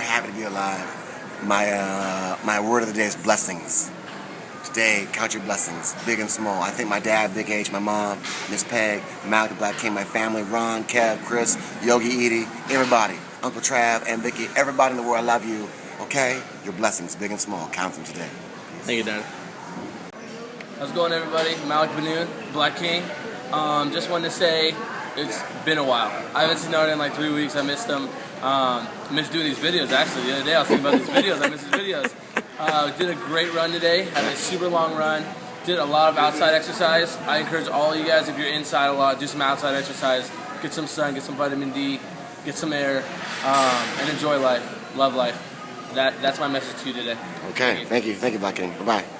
happy to be alive. My uh, my word of the day is blessings. Today, count your blessings, big and small. I think my dad, Big H, my mom, Miss Peg, Malik Black King, my family, Ron, Kev, Chris, Yogi Edie, everybody, Uncle Trav, and Vicky, everybody in the world, I love you. Okay? Your blessings, big and small. Count them today. Thank you, Dad. How's it going, everybody? Malik Benoon, Black King. Um, just wanted to say it's been a while. I haven't seen Art in like three weeks. I missed them. Um, missed doing these videos actually. The other day I was thinking about these videos. I missed these videos. Uh, did a great run today. Had a super long run. Did a lot of outside exercise. I encourage all you guys if you're inside a lot, do some outside exercise. Get some sun, get some vitamin D, get some air, um, and enjoy life. Love life. That that's my message to you today. Okay. Thank you. Thank you, Black King. Bye bye.